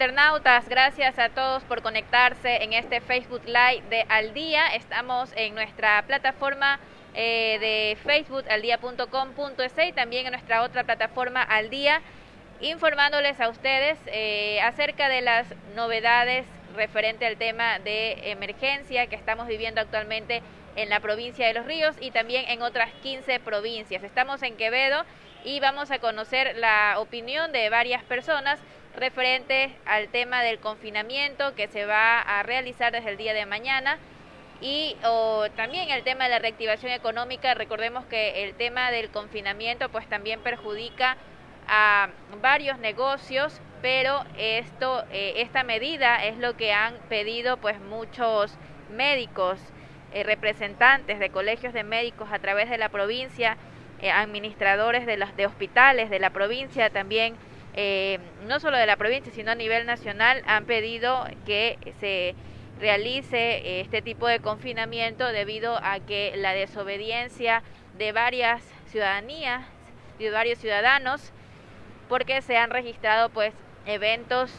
Internautas, gracias a todos por conectarse en este Facebook Live de Al Día. Estamos en nuestra plataforma eh, de Facebook aldía.com.es y también en nuestra otra plataforma Al Día, informándoles a ustedes eh, acerca de las novedades referente al tema de emergencia que estamos viviendo actualmente en la provincia de Los Ríos y también en otras 15 provincias. Estamos en Quevedo y vamos a conocer la opinión de varias personas referente al tema del confinamiento que se va a realizar desde el día de mañana y también el tema de la reactivación económica. Recordemos que el tema del confinamiento pues también perjudica a varios negocios, pero esto, eh, esta medida es lo que han pedido pues muchos médicos, eh, representantes de colegios de médicos a través de la provincia eh, administradores de, las, de hospitales de la provincia, también eh, no solo de la provincia, sino a nivel nacional, han pedido que se realice eh, este tipo de confinamiento debido a que la desobediencia de varias ciudadanías, de varios ciudadanos, porque se han registrado pues eventos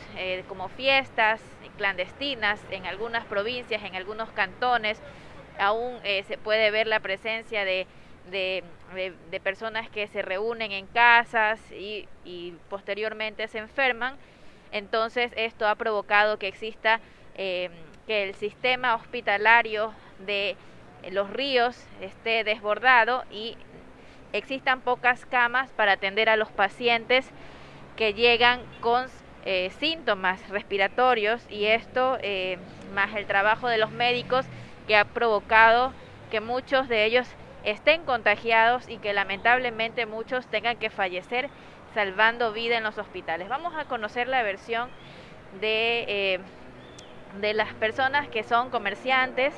como fiestas clandestinas en algunas provincias, en algunos cantones, aún se puede ver la presencia de de, de, personas que se reúnen en casas y, y, posteriormente se enferman. Entonces esto ha provocado que exista eh, que el sistema hospitalario de los ríos esté desbordado y existan pocas camas para atender a los pacientes que llegan con eh, síntomas respiratorios y esto eh, más el trabajo de los médicos que ha provocado que muchos de ellos estén contagiados y que lamentablemente muchos tengan que fallecer salvando vida en los hospitales. Vamos a conocer la versión de, eh, de las personas que son comerciantes,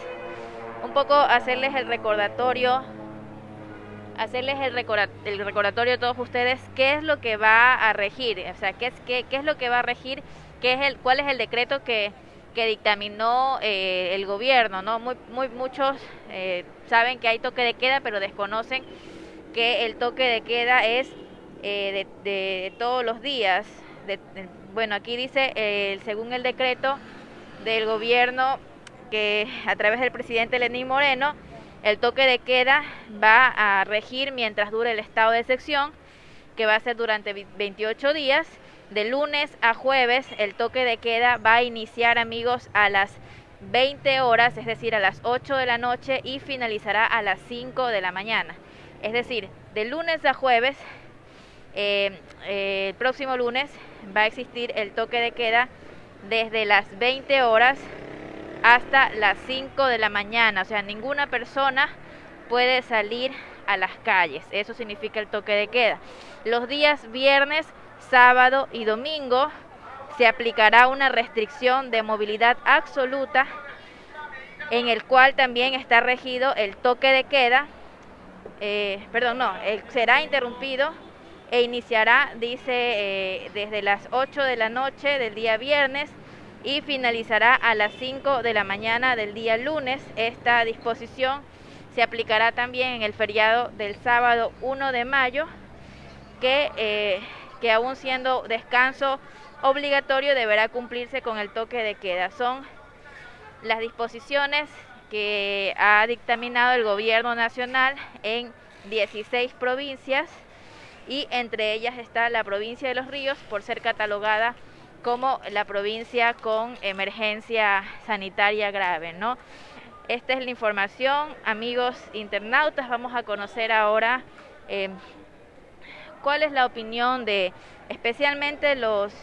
un poco hacerles el recordatorio, hacerles el, recordatorio a todos ustedes qué es lo que va a regir, o sea, qué es, qué, qué es lo que va a regir, qué es el, cuál es el decreto que que dictaminó eh, el gobierno, ¿no? Muy, muy, muchos eh, saben que hay toque de queda, pero desconocen que el toque de queda es eh, de, todos los días. bueno, aquí dice, según el decreto del gobierno, que a través del presidente Lenín Moreno, el toque de queda va a regir mientras dure el estado de excepción, que va a ser durante 28 días de lunes a jueves el toque de queda va a iniciar amigos a las 20 horas, es decir, a las 8 de la noche y finalizará a las 5 de la mañana. Es decir, de lunes a jueves, eh, eh, el próximo lunes va a existir el toque de queda desde las 20 horas hasta las 5 de la mañana. O sea, ninguna persona puede salir a las calles. Eso significa el toque de queda. Los días viernes sábado y domingo se aplicará una restricción de movilidad absoluta en el cual también está regido el toque de queda, eh, perdón, no, será interrumpido e iniciará, dice, eh, desde las 8 de la noche del día viernes y finalizará a las 5 de la mañana del día lunes. Esta disposición se aplicará también en el feriado del sábado 1 de mayo, que eh, que aún siendo descanso obligatorio deberá cumplirse con el toque de queda. Son las disposiciones que ha dictaminado el gobierno nacional en 16 provincias y entre ellas está la provincia de Los Ríos por ser catalogada como la provincia con emergencia sanitaria grave, ¿no? Esta es la información, amigos internautas. Vamos a conocer ahora eh, cuál es la opinión de especialmente los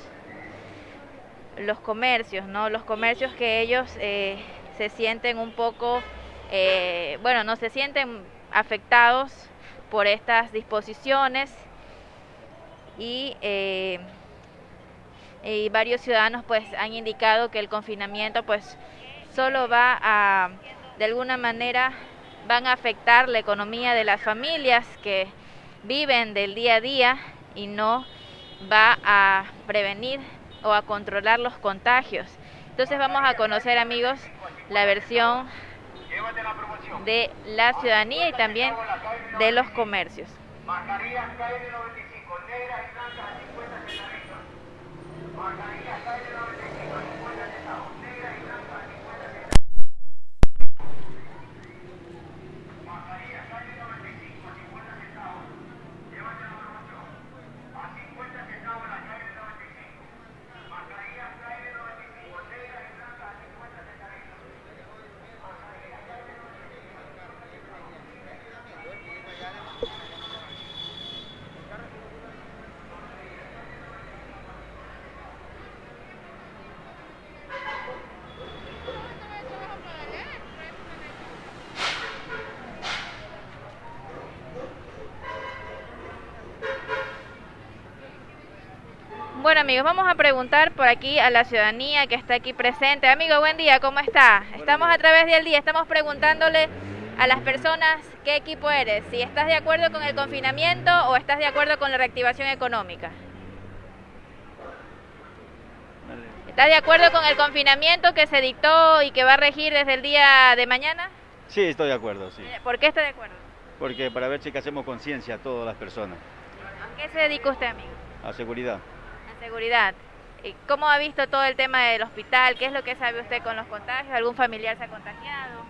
los comercios, ¿no? Los comercios que ellos eh, se sienten un poco, eh, bueno, no se sienten afectados por estas disposiciones y, eh, y varios ciudadanos pues han indicado que el confinamiento pues solo va a, de alguna manera, van a afectar la economía de las familias que viven del día a día y no va a prevenir o a controlar los contagios. Entonces vamos a conocer amigos la versión de la ciudadanía y también de los comercios. Mascarillas KN95, negras y blancas a 50 centavos. Mascarillas Bueno amigos, vamos a preguntar por aquí a la ciudadanía que está aquí presente. Amigo, buen día, ¿cómo está? estamos a través del día, estamos preguntándole a las personas qué equipo eres, si estás de acuerdo con el confinamiento o estás de acuerdo con la reactivación económica. ¿Estás de acuerdo con el confinamiento que se dictó y que va a regir desde el día de mañana? Sí, estoy de acuerdo, sí. ¿Por qué está de acuerdo? Porque para ver si que hacemos conciencia a todas las personas. ¿A qué se dedica usted, amigo? A seguridad. Seguridad. ¿Cómo ha visto todo el tema del hospital? ¿Qué es lo que sabe usted con los contagios? ¿Algún familiar se ha contagiado?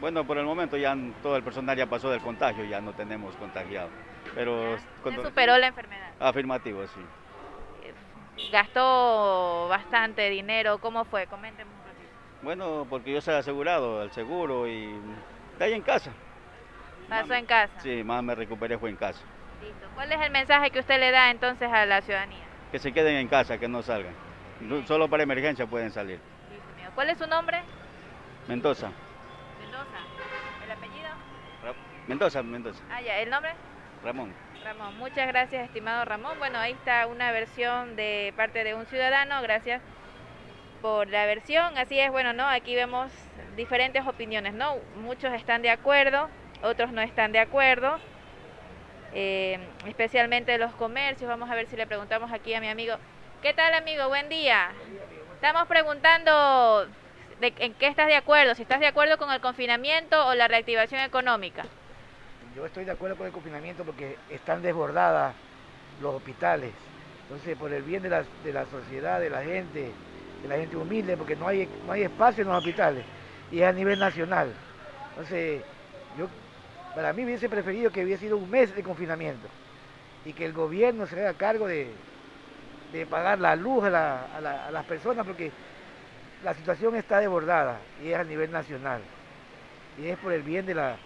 Bueno, por el momento ya todo el personal ya pasó del contagio, ya no tenemos contagiado. Pero ¿Se superó la enfermedad? Afirmativo, sí. ¿Gastó bastante dinero? ¿Cómo fue? Coménteme un poquito. Bueno, porque yo soy asegurado, el seguro y de ahí en casa. ¿Pasó en casa? Sí, más me recuperé fue en casa. ¿Cuál es el mensaje que usted le da entonces a la ciudadanía? Que se queden en casa, que no salgan. Solo para emergencia pueden salir. ¿Cuál es su nombre? Mendoza. Mendoza. ¿El apellido? Mendoza, Mendoza. Ah, ya. ¿El nombre? Ramón. Ramón. Muchas gracias, estimado Ramón. Bueno, ahí está una versión de parte de un ciudadano. Gracias por la versión. Así es, bueno, ¿no? Aquí vemos diferentes opiniones, ¿no? Muchos están de acuerdo, otros no están de acuerdo. Eh, especialmente los comercios. Vamos a ver si le preguntamos aquí a mi amigo. ¿Qué tal amigo? Buen día. Estamos preguntando de, en qué estás de acuerdo, si estás de acuerdo con el confinamiento o la reactivación económica. Yo estoy de acuerdo con el confinamiento porque están desbordadas los hospitales. Entonces, por el bien de la, de la sociedad, de la gente, de la gente humilde, porque no hay, no hay espacio en los hospitales y es a nivel nacional. Entonces, yo para mí hubiese preferido que hubiese sido un mes de confinamiento y que el gobierno se haga cargo de, pagar la luz a, las personas porque la situación está desbordada y es a nivel nacional y es por el bien de, las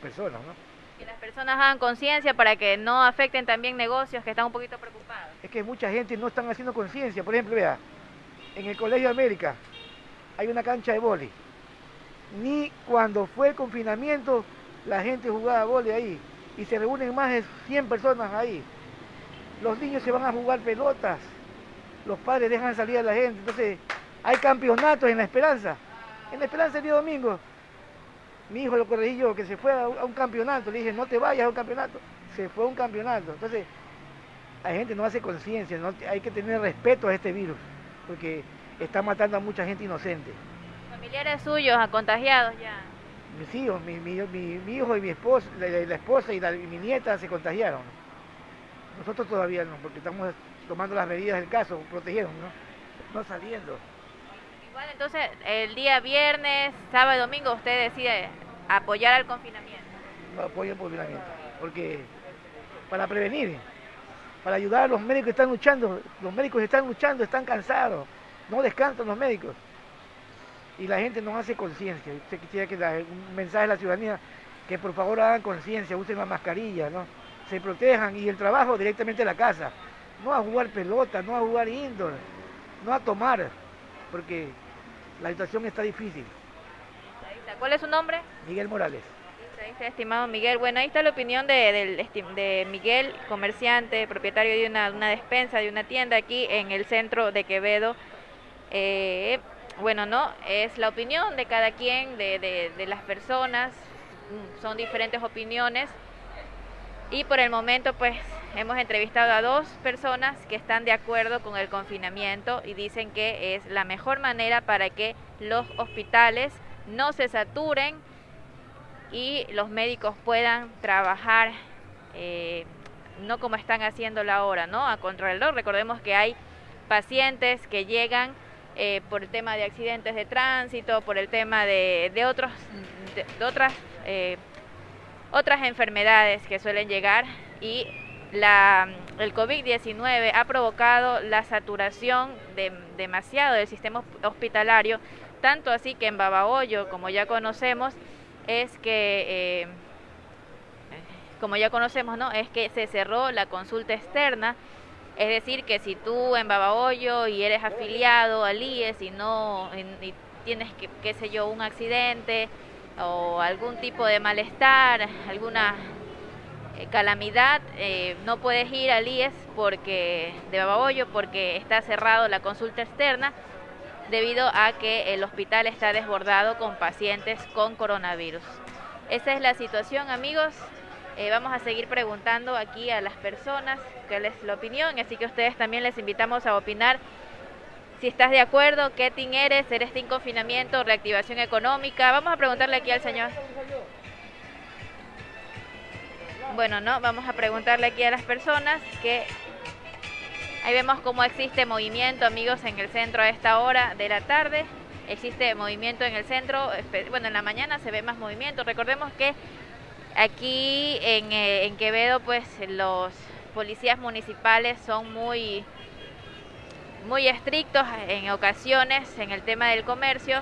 personas. ¿no? Que las personas hagan conciencia para que no afecten también negocios que están un poquito preocupados. Es que mucha gente no están haciendo conciencia. Por ejemplo, vea, en el Colegio América hay una cancha de boli. Ni cuando fue el confinamiento la gente jugaba vole ahí y se reúnen más de 100 personas ahí. Los niños se van a jugar pelotas, los padres dejan salir a la gente, entonces hay campeonatos en La Esperanza. En La Esperanza el día domingo, mi hijo lo corregí yo, que se fue a un campeonato, le dije, no te vayas a un campeonato, se fue a un campeonato. Entonces, la gente no hace conciencia, hay que tener respeto a este virus, porque está matando a mucha gente inocente. ¿Familiares suyos contagiados ya? Mis hijos, mi, hijo y mi esposa, la, esposa y, mi nieta se contagiaron. Nosotros todavía no, porque estamos tomando las medidas del caso, protegiendo, ¿no? No saliendo. Igual entonces, el día viernes, sábado y domingo, usted decide apoyar al confinamiento. No apoyo el confinamiento, porque para prevenir, para ayudar a los médicos que están luchando, los médicos están luchando, están cansados, no descansan los médicos y la gente no hace conciencia. Usted quisiera que un mensaje a la ciudadanía que por favor hagan conciencia, usen la mascarilla, ¿no? se protejan y el trabajo directamente a la casa, no a jugar pelota, no a jugar indoor, no a tomar, porque la situación está difícil. ¿Cuál es su nombre? Miguel Morales. Ahí está, estimado Miguel. Bueno, ahí está la opinión de, de Miguel, comerciante, propietario de una, una, despensa, de una tienda aquí en el centro de Quevedo. Eh, bueno, no, es la opinión de cada quien, de, de, las personas, son diferentes opiniones y por el momento pues hemos entrevistado a dos personas que están de acuerdo con el confinamiento y dicen que es la mejor manera para que los hospitales no se saturen y los médicos puedan trabajar eh, no como están haciéndolo ahora, ¿no? A contrarreloj. Recordemos que hay pacientes que llegan eh, por el tema de accidentes de tránsito, por el tema de, otros, de, otras, eh, otras enfermedades que suelen llegar y la, el COVID-19 ha provocado la saturación de, demasiado del sistema hospitalario, tanto así que en Babahoyo, como ya conocemos, es que, eh, como ya conocemos, ¿no? Es que se cerró la consulta externa es decir, que si tú en Babahoyo y eres afiliado al IES y no y tienes, que, qué sé yo, un accidente o algún tipo de malestar, alguna eh, calamidad, eh, no puedes ir al IES porque, de Babahoyo porque está cerrado la consulta externa debido a que el hospital está desbordado con pacientes con coronavirus. Esa es la situación, amigos. Eh, vamos a seguir preguntando aquí a las personas cuál es la opinión, así que ustedes también les invitamos a opinar si estás de acuerdo, qué team eres, eres team confinamiento, reactivación económica. Vamos a preguntarle aquí al señor. Bueno, no, vamos a preguntarle aquí a las personas que ahí vemos cómo existe movimiento, amigos, en el centro a esta hora de la tarde. Existe movimiento en el centro, bueno, en la mañana se ve más movimiento. Recordemos que Aquí eh, en, Quevedo, pues los policías municipales son muy, muy estrictos en ocasiones en el tema del comercio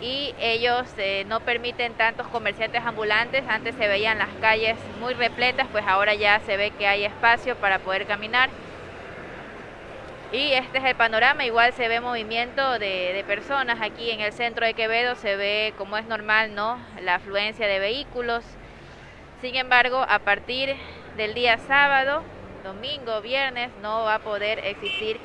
y ellos eh, no permiten tantos comerciantes ambulantes. Antes se veían las calles muy repletas, pues ahora ya se ve que hay espacio para poder caminar. Y este es el panorama, igual se ve movimiento de, personas aquí en el centro de Quevedo, se ve como es normal, ¿no? La afluencia de vehículos. Sin embargo, a partir del día sábado, domingo, viernes, no va a poder existir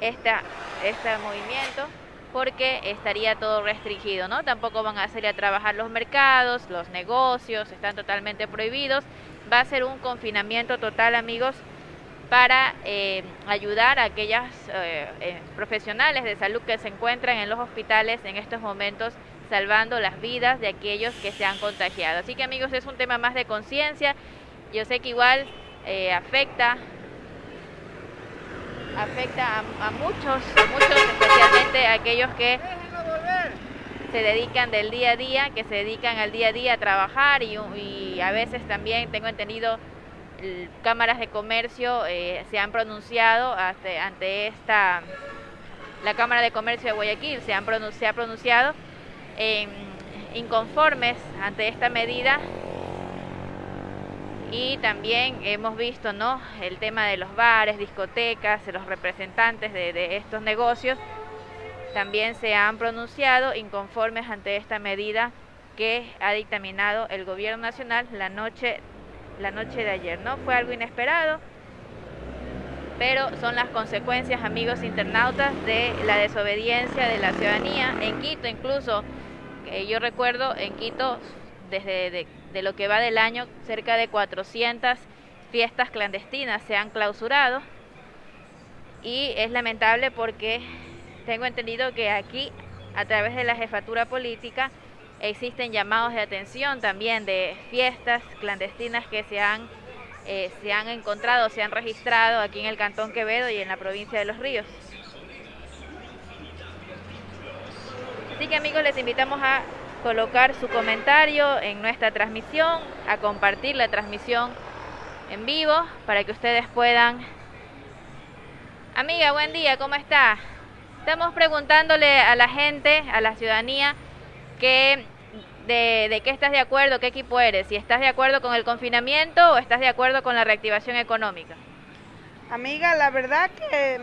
esta, este movimiento porque estaría todo restringido, ¿no? Tampoco van a salir a trabajar los mercados, los negocios, están totalmente prohibidos. Va a ser un confinamiento total, amigos, para eh, ayudar a aquellas eh, eh, profesionales de salud que se encuentran en los hospitales en estos momentos salvando las vidas de aquellos que se han contagiado. Así que amigos, es un tema más de conciencia. Yo sé que igual afecta afecta a, muchos, muchos, especialmente a aquellos que se dedican del día a día, que se dedican al día a día a trabajar y a veces también tengo entendido cámaras de comercio eh, se han pronunciado ante, esta, la Cámara de Comercio de Guayaquil se, han se ha pronunciado inconformes ante esta medida y también hemos visto ¿no? el tema de los bares, discotecas, los representantes de, de estos negocios también se han pronunciado inconformes ante esta medida que ha dictaminado el gobierno nacional la noche la noche de ayer, ¿no? Fue algo inesperado, pero son las consecuencias, amigos internautas, de la desobediencia de la ciudadanía. En Quito, incluso, yo recuerdo, en Quito, desde de, lo que va del año, cerca de 400 fiestas clandestinas se han clausurado. Y es lamentable porque tengo entendido que aquí, a través de la jefatura política, Existen llamados de atención también de fiestas clandestinas que se han, eh, se han encontrado, se han registrado aquí en el Cantón Quevedo y en la provincia de Los Ríos. Así que amigos, les invitamos a colocar su comentario en nuestra transmisión, a compartir la transmisión en vivo para que ustedes puedan... Amiga, buen día, ¿cómo está? Estamos preguntándole a la gente, a la ciudadanía, que de, qué estás de acuerdo, qué equipo eres, si estás de acuerdo con el confinamiento o estás de acuerdo con la reactivación económica. Amiga, la verdad que,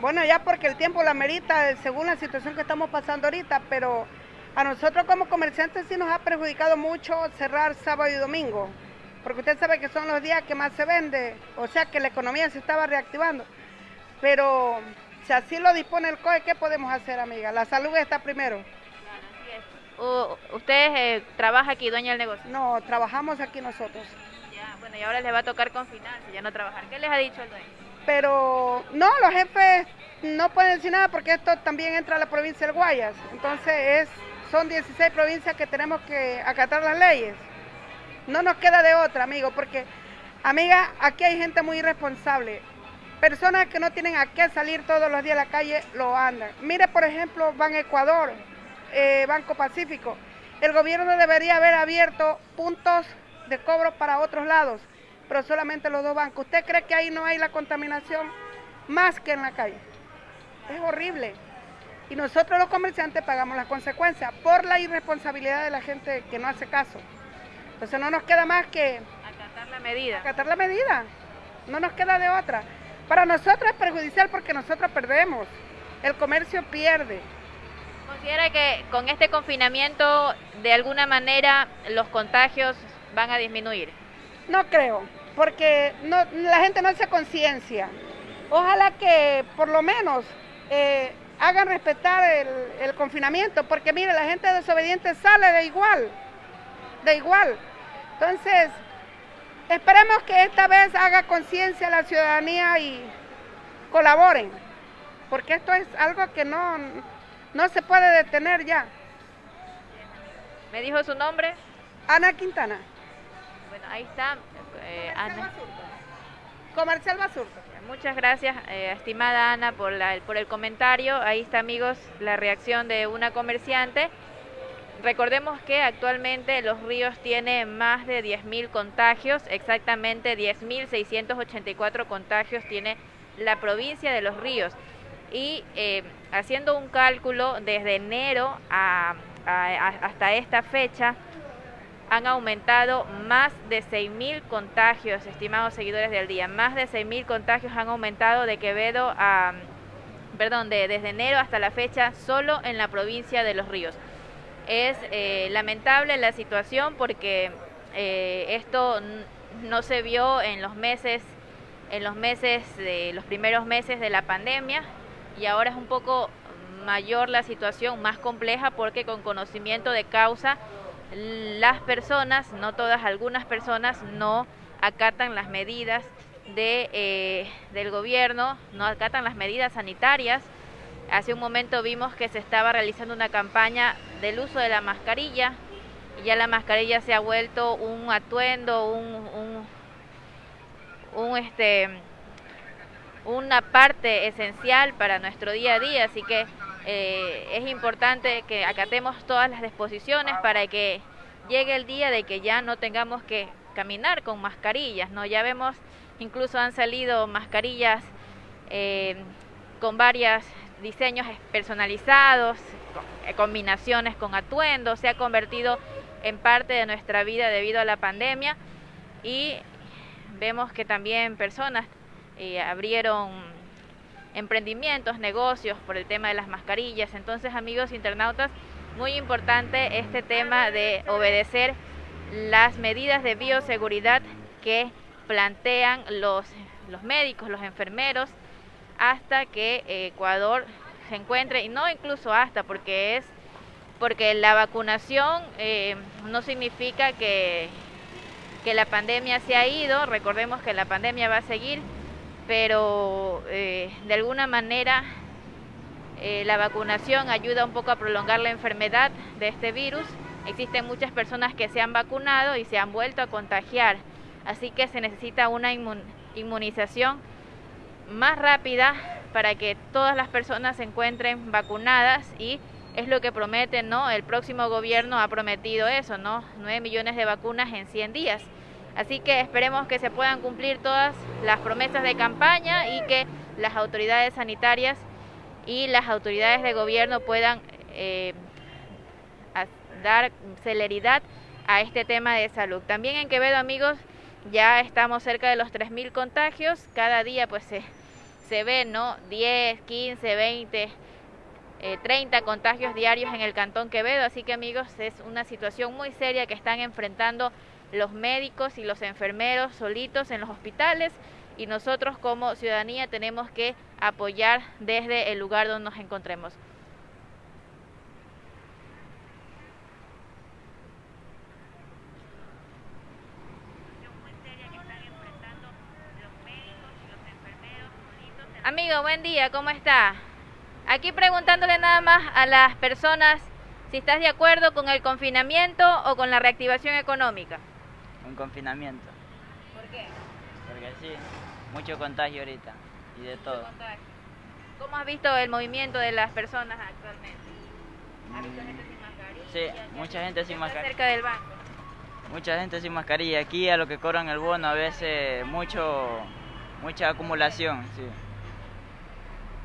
bueno, ya porque el tiempo la merita según la situación que estamos pasando ahorita, pero a nosotros como comerciantes sí nos ha perjudicado mucho cerrar sábado y domingo, porque usted sabe que son los días que más se vende, o sea que la economía se estaba reactivando. Pero si así lo dispone el COE, ¿qué podemos hacer, amiga? La salud está primero usted eh, trabaja aquí, dueña del negocio? No, trabajamos aquí nosotros. Ya, bueno, y ahora les va a tocar confinarse, ya no trabajar. ¿Qué les ha dicho el dueño? Pero no, los jefes no pueden decir nada porque esto también entra a la provincia del Guayas. Entonces es, son 16 provincias que tenemos que acatar las leyes. No nos queda de otra, amigo, porque, amiga, aquí hay gente muy irresponsable. Personas que no tienen a qué salir todos los días a la calle lo andan. Mire, por ejemplo, Ban Ecuador, eh, Banco Pacífico. El gobierno debería haber abierto puntos de cobro para otros lados, pero solamente los dos bancos. ¿Usted cree que ahí no hay la contaminación más que en la calle? Es horrible. Y nosotros los comerciantes pagamos las consecuencias por la irresponsabilidad de la gente que no hace caso. Entonces no nos queda más que... Acatar la medida. Acatar la medida. No nos queda de otra. Para nosotros es perjudicial porque nosotros perdemos. El comercio pierde. ¿Considera que con este confinamiento de alguna manera los contagios van a disminuir? No creo, porque la gente no hace conciencia. Ojalá que por lo menos eh, hagan respetar el, el, confinamiento, porque mire, la gente desobediente sale de igual, de igual. Entonces, esperemos que esta vez haga conciencia la ciudadanía y colaboren, porque esto es algo que no, no se puede detener ya. ¿Me dijo su nombre? Ana Quintana. Bueno, ahí está. Eh, Comercial Ana. Basurto. Comercial Basurto. Muchas gracias, eh, estimada Ana, por, la, por el comentario. Ahí está, amigos, la reacción de una comerciante. Recordemos que actualmente Los Ríos tiene más de 10.000 contagios, exactamente 10.684 contagios tiene la provincia de Los Ríos. Y eh, haciendo un cálculo desde enero a, hasta esta fecha, han aumentado más de 6.000 contagios, estimados seguidores del día. Más de 6.000 contagios han aumentado de Quevedo a, perdón, de, desde enero hasta la fecha solo en la provincia de Los Ríos. Es eh, lamentable la situación porque eh, esto no se vio en los meses, en los meses de los primeros meses de la pandemia y ahora es un poco mayor la situación, más compleja porque con conocimiento de causa las personas, no todas, algunas personas no acatan las medidas de, eh, del gobierno, no acatan las medidas sanitarias. Hace un momento vimos que se estaba realizando una campaña del uso de la mascarilla y ya la mascarilla se ha vuelto un atuendo, un, un, un este, una parte esencial para nuestro día a día, así que eh, es importante que acatemos todas las disposiciones para que llegue el día de que ya no tengamos que caminar con mascarillas, ¿no? Ya vemos, incluso han salido mascarillas eh, con varios diseños personalizados, eh, combinaciones con atuendos, se ha convertido en parte de nuestra vida debido a la pandemia y vemos que también personas eh, abrieron emprendimientos, negocios por el tema de las mascarillas. Entonces, amigos internautas, muy importante este tema de obedecer las medidas de bioseguridad que plantean los, los médicos, los enfermeros, hasta que Ecuador se encuentre, y no incluso hasta, porque es porque la vacunación eh, no significa que, que la pandemia se ha ido, recordemos que la pandemia va a seguir, pero eh, de alguna manera eh, la vacunación ayuda un poco a prolongar la enfermedad de este virus. Existen muchas personas que se han vacunado y se han vuelto a contagiar, así que se necesita una inmunización más rápida para que todas las personas se encuentren vacunadas y es lo que promete, ¿no? El próximo gobierno ha prometido eso, ¿no? 9 millones de vacunas en 100 días. Así que esperemos que se puedan cumplir todas las promesas de campaña y que las autoridades sanitarias y las autoridades de gobierno puedan eh, dar celeridad a este tema de salud. También en Quevedo, amigos, ya estamos cerca de los 3.000 contagios. Cada día pues se, se ve, ¿no? 10, 15, 20, eh, 30 contagios diarios en el Cantón Quevedo. Así que, amigos, es una situación muy seria que están enfrentando los médicos y los enfermeros solitos en los hospitales y nosotros como ciudadanía tenemos que apoyar desde el lugar donde nos encontremos. Amigo, buen día, ¿cómo está? Aquí preguntándole nada más a las personas si estás de acuerdo con el confinamiento o con la reactivación económica un confinamiento. ¿Por qué? Porque sí, mucho contagio ahorita. y de todo. ¿Cómo has visto el movimiento de las personas actualmente? ¿Has visto gente sin mascarilla? Sí, mucha gente sin mascarilla. cerca del banco? Mucha gente sin mascarilla. Aquí a lo que cobran el bono a veces mucho, mucha acumulación, sí.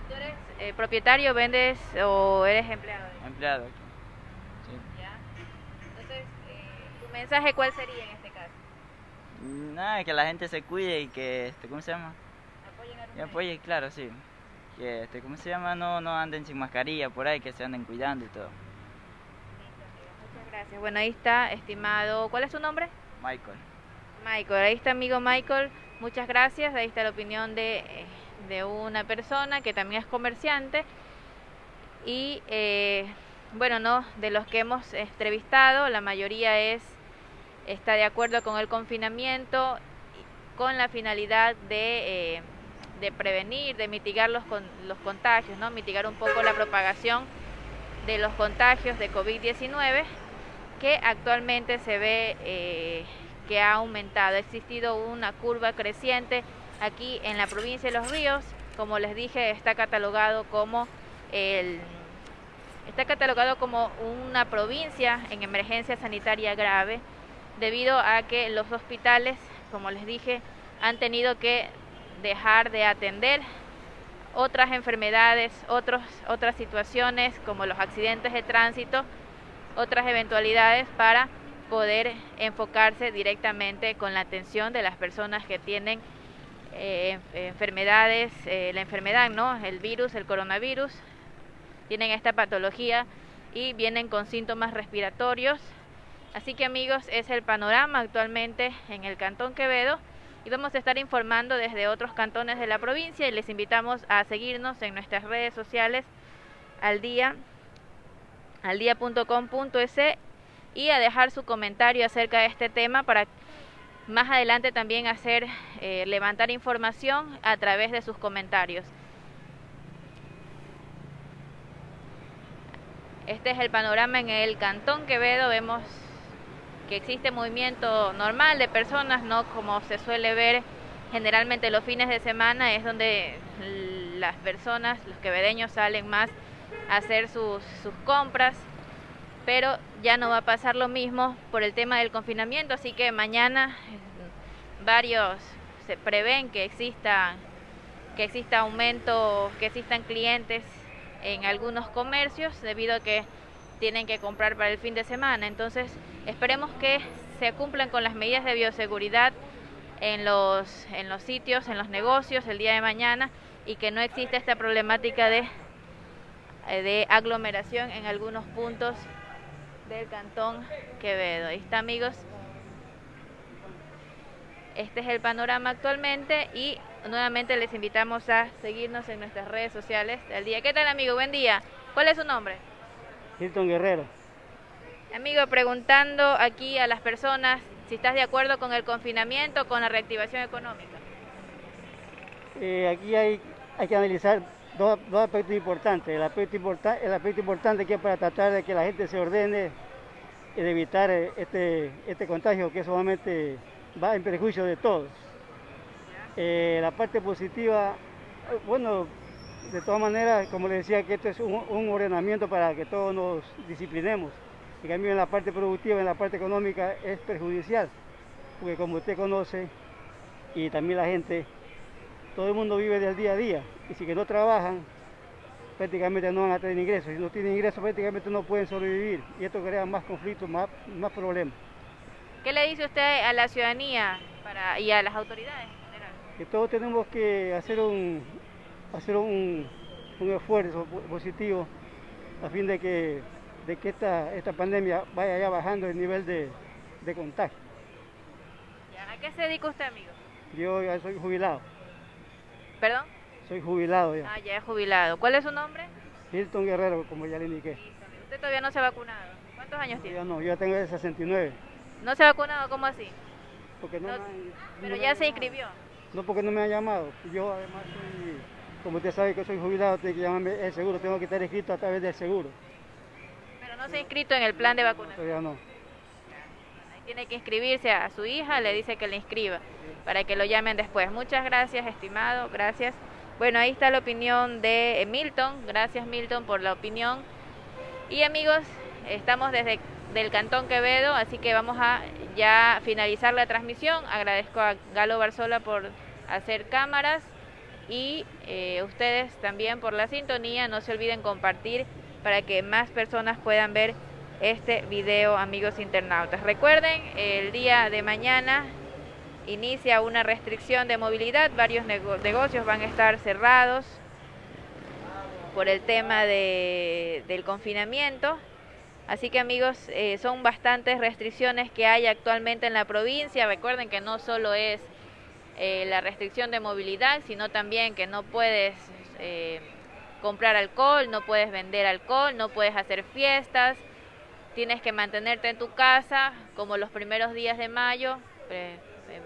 ¿Tú eres eh, propietario, vendes o eres empleado? Empleado. Sí. ¿Ya? Entonces, eh, ¿tu mensaje cuál sería en este? Nada, que la gente se cuide y que, este, ¿cómo se llama? Apoyen a Y apoye, claro, sí. Que, este, ¿cómo se llama? No, no anden sin mascarilla por ahí, que se anden cuidando y todo. Muchas gracias. Bueno, ahí está, estimado. ¿Cuál es su nombre? Michael. Michael, ahí está amigo Michael. Muchas gracias. Ahí está la opinión de, de una persona que también es comerciante. Y eh, bueno, no, de los que hemos entrevistado, la mayoría es está de acuerdo con el confinamiento con la finalidad de, eh, de prevenir, de mitigar los, los contagios, ¿no? mitigar un poco la propagación de los contagios de COVID-19 que actualmente se ve eh, que ha aumentado. Ha existido una curva creciente aquí en la provincia de Los Ríos. Como les dije, está catalogado como el está catalogado como una provincia en emergencia sanitaria grave debido a que los hospitales, como les dije, han tenido que dejar de atender otras enfermedades, otros, otras situaciones como los accidentes de tránsito, otras eventualidades para poder enfocarse directamente con la atención de las personas que tienen eh, enfermedades, eh, la enfermedad, ¿no? El virus, el coronavirus, tienen esta patología y vienen con síntomas respiratorios. Así que amigos, es el panorama actualmente en el Cantón Quevedo y vamos a estar informando desde otros cantones de la provincia y les invitamos a seguirnos en nuestras redes sociales al día y a dejar su comentario acerca de este tema para más adelante también hacer eh, levantar información a través de sus comentarios. Este es el panorama en el Cantón Quevedo. Vemos que existe movimiento normal de personas, no como se suele ver generalmente los fines de semana, es donde las personas, los quevedeños salen más a hacer sus, sus compras, pero ya no va a pasar lo mismo por el tema del confinamiento, así que mañana varios se prevén que exista que exista aumento, que existan clientes en algunos comercios debido a que tienen que comprar para el fin de semana. Entonces, esperemos que se cumplan con las medidas de bioseguridad en los, en los sitios, en los negocios el día de mañana y que no exista esta problemática de, de aglomeración en algunos puntos del cantón Quevedo. Ahí está amigos. Este es el panorama actualmente y nuevamente les invitamos a seguirnos en nuestras redes sociales del día. ¿Qué tal amigo? Buen día. ¿Cuál es su nombre? Hilton Guerrero. Amigo, preguntando aquí a las personas si estás de acuerdo con el confinamiento, con la reactivación económica. Eh, aquí hay, hay que analizar dos, dos aspectos importantes. El aspecto, importa, el aspecto importante que es para tratar de que la gente se ordene y de evitar este, este contagio que solamente va en perjuicio de todos. Eh, la parte positiva, bueno, de todas maneras, como le decía, que esto es un, un, ordenamiento para que todos nos disciplinemos. En cambio, en la parte productiva, en la parte económica, es perjudicial, porque como usted conoce, y también la gente, todo el mundo vive del día a día, y si que no trabajan, prácticamente no van a tener ingresos. Si no tienen ingresos, prácticamente no pueden sobrevivir, y esto crea más conflictos, más, más problemas. ¿Qué le dice usted a la ciudadanía para, y a las autoridades en general? Que todos tenemos que hacer un, hacer un, un, esfuerzo positivo a fin de que, de que esta, esta pandemia vaya ya bajando el nivel de, de contagio. ¿A qué se dedica usted, amigo? Yo ya soy jubilado. ¿Perdón? Soy jubilado ya. Ah, ya es jubilado. ¿Cuál es su nombre? Hilton Guerrero, como ya le indiqué. ¿Usted todavía no se ha vacunado? ¿Cuántos años tiene? Yo no, yo tengo de 69. ¿No se ha vacunado? ¿Cómo así? Porque no, No, me han- Pero no ya se inscribió. No, porque no me han llamado. Yo además soy, como usted sabe que soy jubilado, tiene que llamarme el seguro, tengo que estar inscrito a través del seguro. Pero no se ha inscrito en el plan de vacunación. Todavía no. Ahí tiene que inscribirse a su hija, le dice que le inscriba para que lo llamen después. Muchas gracias, estimado, gracias. Bueno, ahí está la opinión de Milton. Gracias Milton por la opinión. Y amigos, estamos desde del Cantón Quevedo, así que vamos a ya finalizar la transmisión. Agradezco a Galo Barzola por hacer cámaras y eh, ustedes también por la sintonía. No se olviden compartir para que más personas puedan ver este video, amigos internautas. Recuerden, el día de mañana inicia una restricción de movilidad, varios negocios van a estar cerrados por el tema de, del confinamiento. Así que amigos, eh, son bastantes restricciones que hay actualmente en la provincia. Recuerden que no solo es eh, la restricción de movilidad, sino también que no puedes eh, comprar alcohol, no puedes vender alcohol, no puedes hacer fiestas, tienes que mantenerte en tu casa como los primeros días de mayo,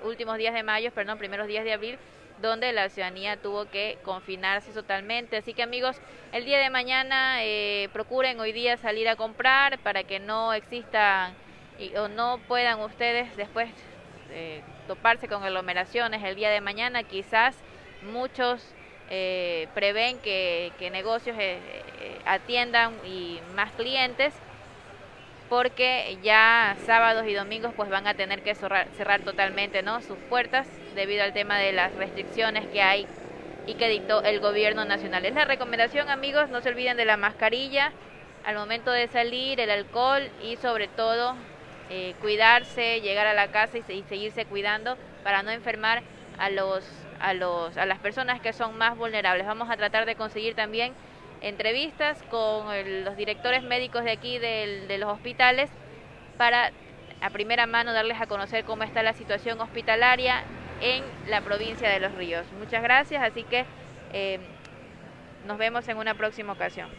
últimos días de mayo, perdón, primeros días de abril, donde la ciudadanía tuvo que confinarse totalmente. Así que amigos, el día de mañana eh, procuren hoy día salir a comprar para que no existan o no puedan ustedes después eh, toparse con aglomeraciones el día de mañana. Quizás muchos eh, prevén que, que negocios atiendan y más clientes porque ya sábados y domingos pues van a tener que cerrar, cerrar totalmente ¿no? sus puertas debido al tema de las restricciones que hay y que dictó el gobierno nacional. Es la recomendación amigos, no se olviden de la mascarilla al momento de salir, el alcohol y sobre todo eh, cuidarse, llegar a la casa y, seguirse cuidando para no enfermar a los, a los a las personas que son más vulnerables. Vamos a tratar de conseguir también entrevistas con los directores médicos de aquí de los hospitales para a primera mano darles a conocer cómo está la situación hospitalaria en la provincia de Los Ríos. Muchas gracias, así que eh, nos vemos en una próxima ocasión.